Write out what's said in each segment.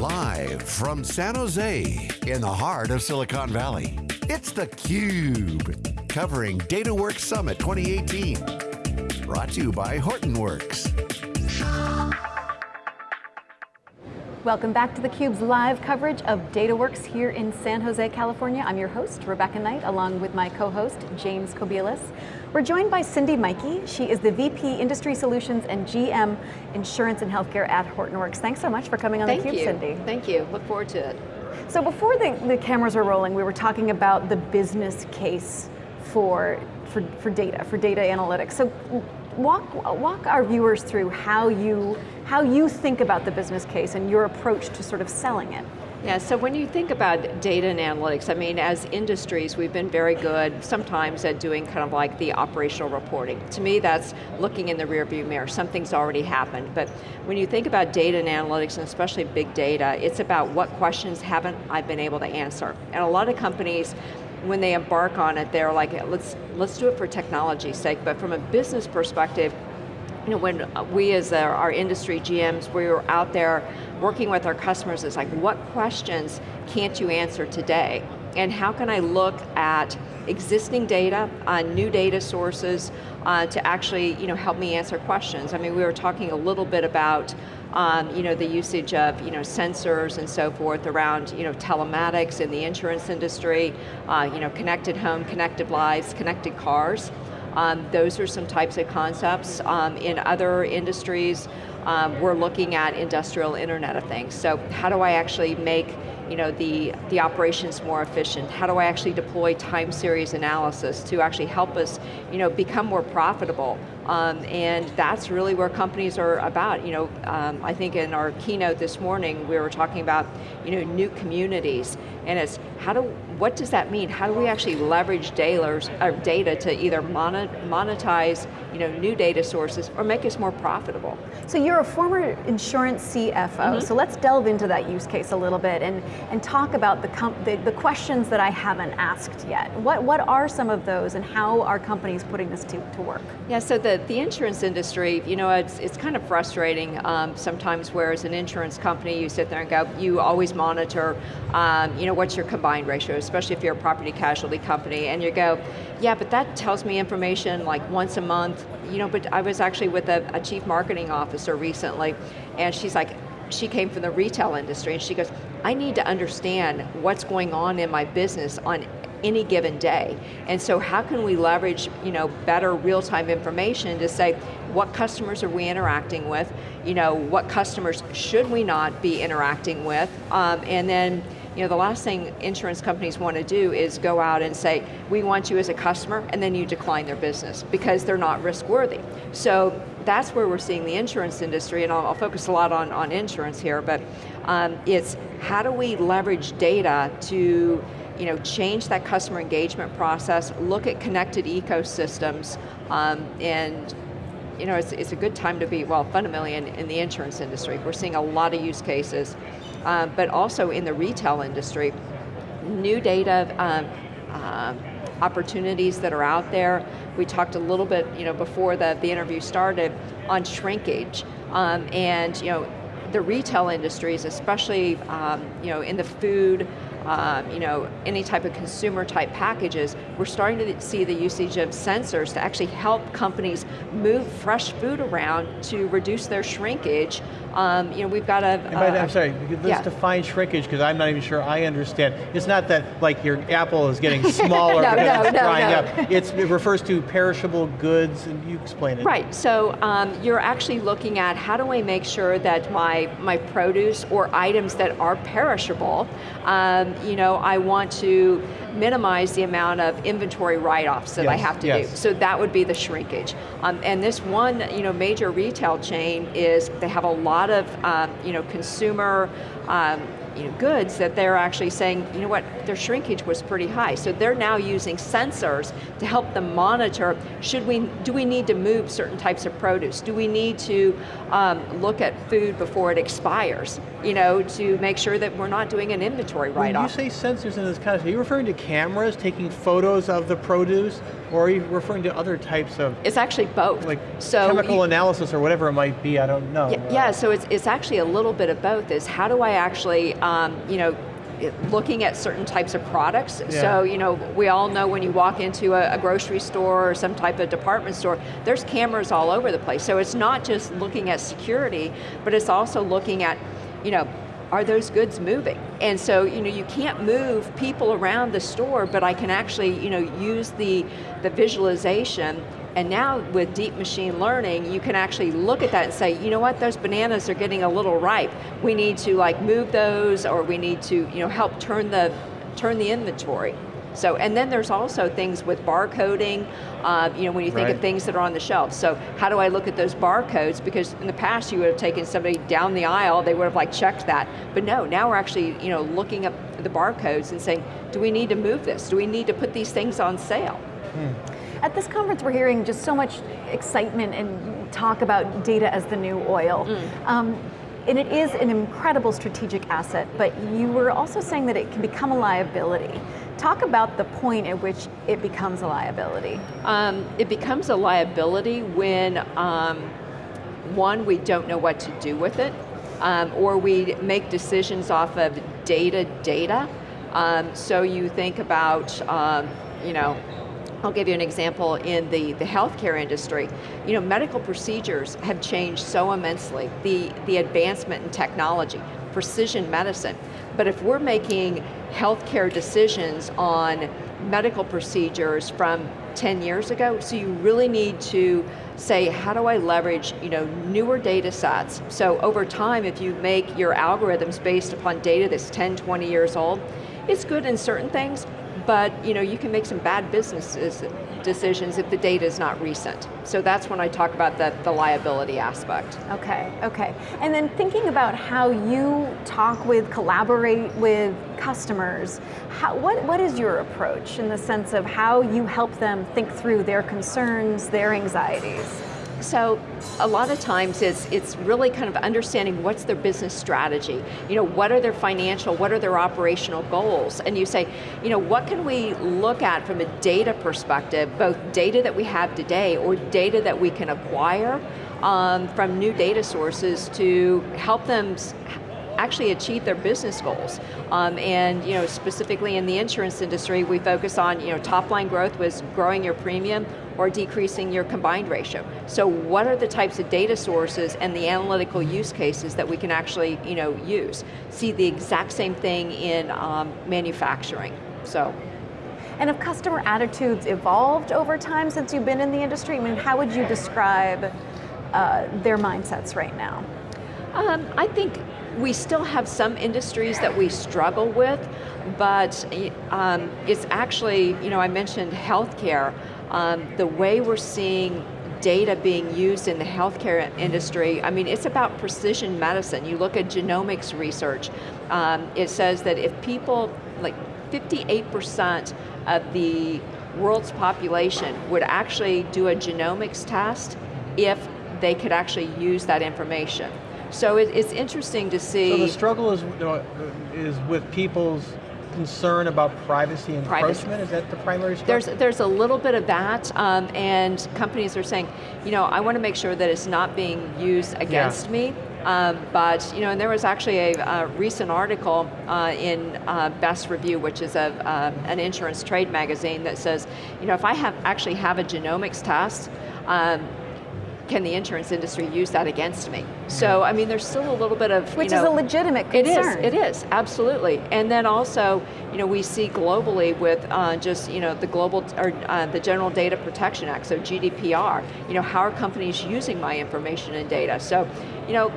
Live from San Jose, in the heart of Silicon Valley, it's theCUBE, covering DataWorks Summit 2018. Brought to you by Hortonworks. Welcome back to theCUBE's live coverage of DataWorks here in San Jose, California. I'm your host, Rebecca Knight, along with my co-host, James Kobielus. We're joined by Cindy Maike. She is the VP Industry Solutions and GM Insurance and Healthcare at Hortonworks. Thanks so much for coming on Thank theCUBE, you. Cindy. Thank you, look forward to it. So before the, the cameras were rolling, we were talking about the business case for, for, for data, for data analytics. So walk, walk our viewers through how you, how you think about the business case and your approach to sort of selling it. Yeah, so when you think about data and analytics, I mean, as industries, we've been very good sometimes at doing kind of like the operational reporting. To me, that's looking in the rearview mirror, something's already happened. But when you think about data and analytics, and especially big data, it's about what questions haven't I been able to answer. And a lot of companies, when they embark on it, they're like, let's, let's do it for technology's sake, but from a business perspective, you know, when we as our, our, industry GMs, we were out there working with our customers, it's like, what questions can't you answer today? And how can I look at existing data, uh, new data sources, uh, to actually you know, help me answer questions? I mean, we were talking a little bit about um, you know, the usage of you know, sensors and so forth around you know, telematics in the insurance industry, uh, you know, connected home, connected lives, connected cars. Um, those are some types of concepts. Um, in other industries, um, we're looking at industrial Internet of Things. So how do I actually make you know, the, the operations more efficient? How do I actually deploy time series analysis to actually help us you know, become more profitable? Um, and that's really where companies are about. You know, um, I think in our keynote this morning, we were talking about you know, new communities, and it's how do, what does that mean? How do we actually leverage data, uh, data to either monetize you know, new data sources or make us more profitable? So you're a former insurance CFO, mm -hmm. so let's delve into that use case a little bit and, and talk about the, the, the, questions that I haven't asked yet. What, what are some of those and how are companies putting this to, to work? Yeah, so the, the insurance industry, you know, it's, it's kind of frustrating um, sometimes where as an insurance company you sit there and go, you always monitor, um, you know, what's your combined ratio, especially if you're a property casualty company, and you go, yeah, but that tells me information like once a month, you know, but I was actually with a, a chief marketing officer recently, and she's like, she came from the retail industry and she goes, I need to understand what's going on in my business on any given day. And so how can we leverage you know, better real-time information to say, what customers are we interacting with? You know, what customers should we not be interacting with? Um, and then, you know, the last thing insurance companies want to do is go out and say, we want you as a customer, and then you decline their business because they're not risk worthy. So that's where we're seeing the insurance industry, and I'll, I'll focus a lot on, on insurance here, but um, it's how do we leverage data to you know, change that customer engagement process, look at connected ecosystems, um, and you know, it's, it's a good time to be, well, fundamentally in, in the insurance industry. We're seeing a lot of use cases, uh, but also in the retail industry, new data, um, uh, opportunities that are out there. We talked a little bit, you know, before the, the interview started on shrinkage, um, and you know, the retail industries, especially um, you know, in the food, um, you know, any type of consumer type packages, we're starting to see the usage of sensors to actually help companies move fresh food around to reduce their shrinkage. Um, you know, we've got a- I'm sorry, let's yeah. define shrinkage because I'm not even sure I understand. It's not that like your apple is getting smaller no, because no, it's drying no. up. It's, it refers to perishable goods and you explain it. Right, so um, you're actually looking at how do I make sure that my, my produce or items that are perishable um, you know, I want to minimize the amount of inventory write-offs that yes, I have to yes. do. So that would be the shrinkage. Um, and this one, you know, major retail chain is, they have a lot of, um, you know, consumer um, you know, goods that they're actually saying, you know what, their shrinkage was pretty high. So they're now using sensors to help them monitor, should we, do we need to move certain types of produce? Do we need to um, look at food before it expires? You know, to make sure that we're not doing an inventory write-off. When you say sensors in this context, are you referring to cameras taking photos of the produce? Or are you referring to other types of? It's actually both. Like so chemical you, analysis or whatever it might be, I don't know. Yeah, yeah, so it's, it's actually a little bit of both, is how do I actually, um, you know, looking at certain types of products. Yeah. So, you know, we all know when you walk into a, a, grocery store or some type of department store, there's cameras all over the place. So it's not just looking at security, but it's also looking at, you know, are those goods moving? And so, you know, you can't move people around the store, but I can actually, you know, use the, the visualization and now with deep machine learning, you can actually look at that and say, you know what, those bananas are getting a little ripe. We need to like move those or we need to you know, help turn the, turn the inventory. So, and then there's also things with barcoding, uh, you know, when you think right. of things that are on the shelf. So how do I look at those barcodes? Because in the past you would have taken somebody down the aisle, they would have like checked that. But no, now we're actually, you know, looking up the barcodes and saying, do we need to move this? Do we need to put these things on sale? Hmm. At this conference, we're hearing just so much excitement and talk about data as the new oil. Mm. Um, and it is an incredible strategic asset, but you were also saying that it can become a liability. Talk about the point at which it becomes a liability. Um, it becomes a liability when, um, one, we don't know what to do with it, um, or we make decisions off of data data. Um, so you think about, um, you know, I'll give you an example in the, the healthcare industry. You know, medical procedures have changed so immensely. The, the advancement in technology, precision medicine. But if we're making healthcare decisions on medical procedures from 10 years ago, so you really need to say, how do I leverage you know, newer data sets? So over time, if you make your algorithms based upon data that's 10, 20 years old, it's good in certain things, but you know, you can make some bad business decisions if the data is not recent. So that's when I talk about the, the liability aspect. Okay, okay. And then thinking about how you talk with, collaborate with customers, how, what, what is your approach in the sense of how you help them think through their concerns, their anxieties? So a lot of times it's, it's really kind of understanding what's their business strategy. You know, what are their financial, what are their operational goals? And you say, you know, what can we look at from a data perspective, both data that we have today or data that we can acquire um, from new data sources to help them actually achieve their business goals. Um, and you know, specifically in the insurance industry, we focus on you know, top line growth was growing your premium or decreasing your combined ratio. So what are the types of data sources and the analytical use cases that we can actually you know, use? See the exact same thing in um, manufacturing, so. And have customer attitudes evolved over time since you've been in the industry? I mean, how would you describe uh, their mindsets right now? Um, I think we still have some industries that we struggle with, but um, it's actually, you know, I mentioned healthcare. Um, the way we're seeing data being used in the healthcare industry, I mean, it's about precision medicine. You look at genomics research, um, it says that if people, like 58% of the world's population would actually do a genomics test if they could actually use that information. So it, it's interesting to see. So the struggle is, is with people's concern about privacy encroachment? Is that the primary struggle? There's, there's a little bit of that, um, and companies are saying, you know, I want to make sure that it's not being used against yeah. me. Um, but, you know, and there was actually a, a recent article uh, in uh, Best Review, which is a, uh, an insurance trade magazine that says, you know, if I have actually have a genomics test, um, can the insurance industry use that against me? So, I mean, there's still a little bit of, Which know, is a legitimate concern. It is, it is, absolutely. And then also, you know, we see globally with uh, just, you know, the global, or uh, the General Data Protection Act, so GDPR, you know, how are companies using my information and data? So, you know,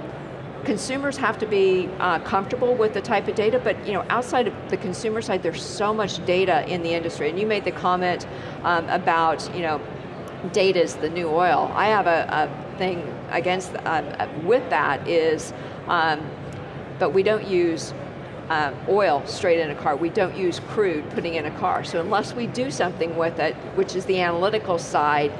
consumers have to be uh, comfortable with the type of data, but you know, outside of the consumer side, there's so much data in the industry. And you made the comment um, about, you know, data is the new oil. I have a, a thing against, uh, with that is, um, but we don't use uh, oil straight in a car. We don't use crude putting in a car. So unless we do something with it, which is the analytical side,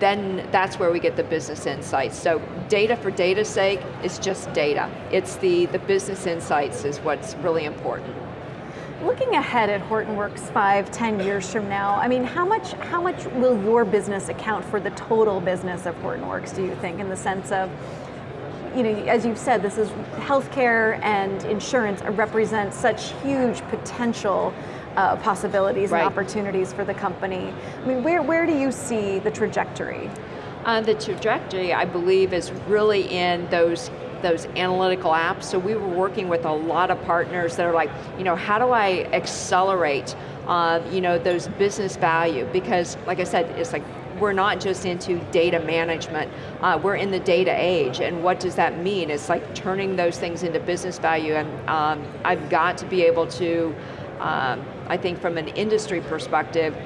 then that's where we get the business insights. So data for data's sake is just data. It's the, the business insights is what's really important. Looking ahead at Hortonworks five, ten years from now, I mean, how much, how much will your business account for the total business of Hortonworks, do you think, in the sense of, you know, as you've said, this is healthcare and insurance represent such huge potential uh, possibilities right. and opportunities for the company. I mean, where, where do you see the trajectory? Uh, the trajectory, I believe, is really in those those analytical apps. So we were working with a lot of partners that are like, you know, how do I accelerate, uh, you know, those business value? Because, like I said, it's like we're not just into data management, uh, we're in the data age, and what does that mean? It's like turning those things into business value, and um, I've got to be able to, um, I think from an industry perspective,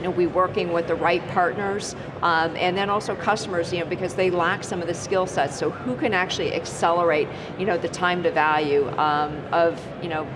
you know, we working with the right partners, um, and then also customers, you know, because they lack some of the skill sets. So who can actually accelerate, you know, the time to value um, of, you know,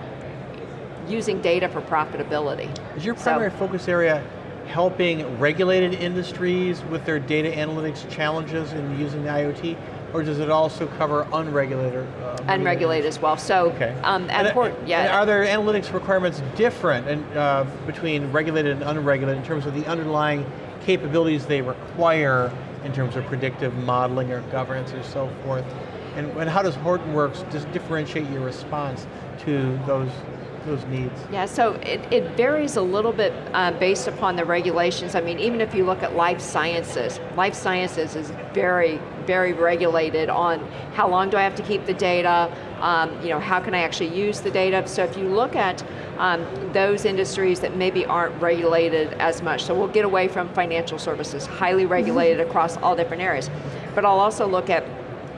using data for profitability. Is your primary so, focus area helping regulated industries with their data analytics challenges in using the IoT? Or does it also cover unregulated? Uh, unregulated as well. So, okay. um, and, port, yeah. Are there analytics requirements different in, uh, between regulated and unregulated in terms of the underlying capabilities they require in terms of predictive modeling or governance or so forth? And, and how does Hortonworks just differentiate your response to those those needs? Yeah, so it, it varies a little bit uh, based upon the regulations. I mean, even if you look at life sciences, life sciences is very, very regulated on how long do I have to keep the data, um, you know, how can I actually use the data? So if you look at um, those industries that maybe aren't regulated as much, so we'll get away from financial services, highly regulated across all different areas. But I'll also look at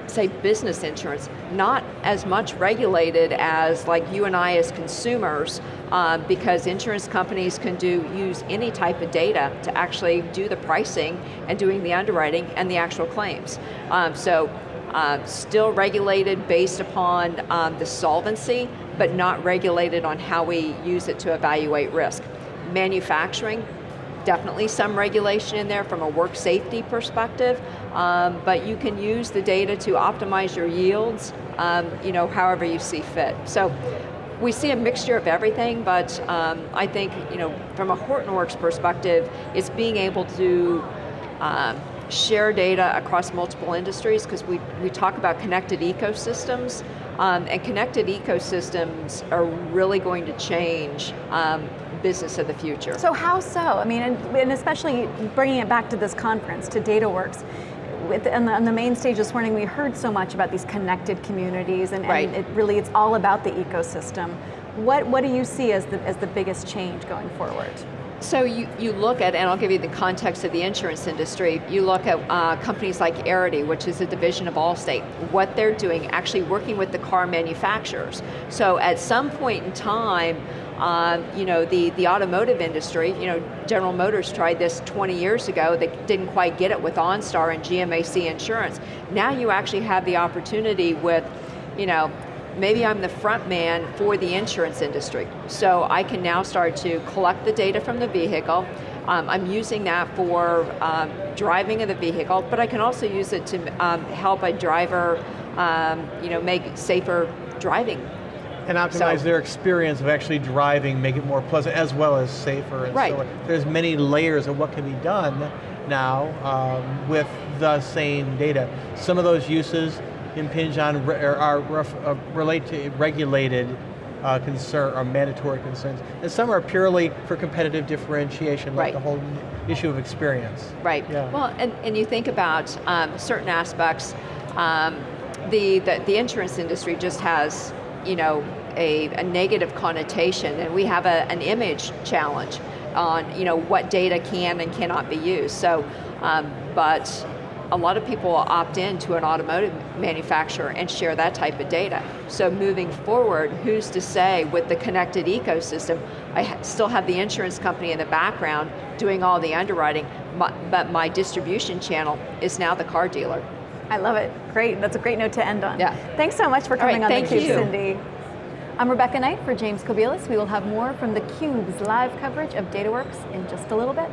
say business insurance, not as much regulated as like you and I as consumers, uh, because insurance companies can do use any type of data to actually do the pricing and doing the underwriting and the actual claims. Um, so uh, still regulated based upon um, the solvency, but not regulated on how we use it to evaluate risk. Manufacturing, definitely some regulation in there from a work safety perspective, um, but you can use the data to optimize your yields, um, you know, however you see fit. So we see a mixture of everything, but um, I think, you know, from a Hortonworks perspective, it's being able to um, share data across multiple industries because we, we talk about connected ecosystems um, and connected ecosystems are really going to change um, business of the future. So how so? I mean, and, and especially bringing it back to this conference, to DataWorks, with, on, the, on, the, main stage this morning, we heard so much about these connected communities, and, right. and it really, it's all about the ecosystem. What, what do you see as the, as the biggest change going forward? So you, you look at, and I'll give you the context of the insurance industry, you look at uh, companies like Arity, which is a division of Allstate, what they're doing, actually working with the car manufacturers. So at some point in time, um, you know, the, the automotive industry, you know, General Motors tried this 20 years ago, they didn't quite get it with OnStar and GMAC Insurance. Now you actually have the opportunity with, you know, maybe I'm the front man for the insurance industry. So I can now start to collect the data from the vehicle, um, I'm using that for um, driving of the vehicle, but I can also use it to um, help a driver um, you know, make safer driving and optimize so, their experience of actually driving, make it more pleasant as well as safer and right. so on. There's many layers of what can be done now um, with the same data. Some of those uses impinge on, are, are uh, relate to regulated uh, concern or mandatory concerns, and some are purely for competitive differentiation, like right. the whole issue of experience. Right. Yeah. Well, and, and you think about um, certain aspects. Um, the, the the insurance industry just has you know, a, a negative connotation and we have a, an image challenge on you know, what data can and cannot be used. So, um, but a lot of people opt in to an automotive manufacturer and share that type of data. So moving forward, who's to say with the connected ecosystem, I still have the insurance company in the background doing all the underwriting, but my distribution channel is now the car dealer. I love it. Great. That's a great note to end on. Yeah. Thanks so much for coming right, on theCUBE, you. Cindy. I'm Rebecca Knight for James Kobielus. We will have more from theCUBE's live coverage of DataWorks in just a little bit.